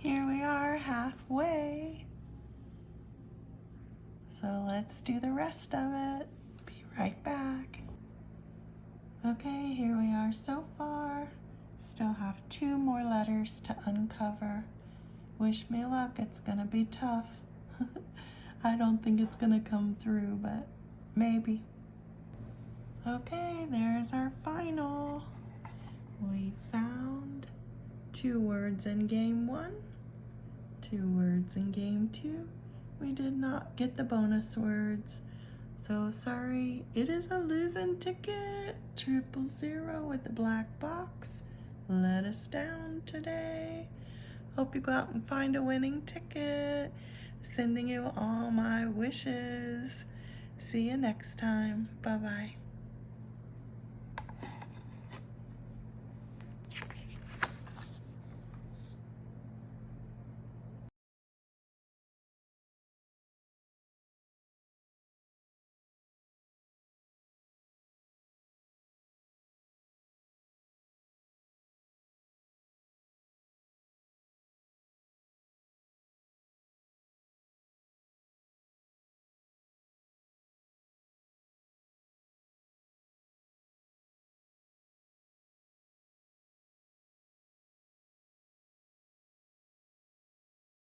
Here we are halfway. So let's do the rest of it. Be right back. Okay, here we are so far. Still have two more letters to uncover. Wish me luck, it's gonna be tough. I don't think it's gonna come through, but maybe. Okay, there's our final. Two words in game one, two words in game two. We did not get the bonus words. So sorry, it is a losing ticket. Triple zero with the black box. Let us down today. Hope you go out and find a winning ticket. Sending you all my wishes. See you next time. Bye bye.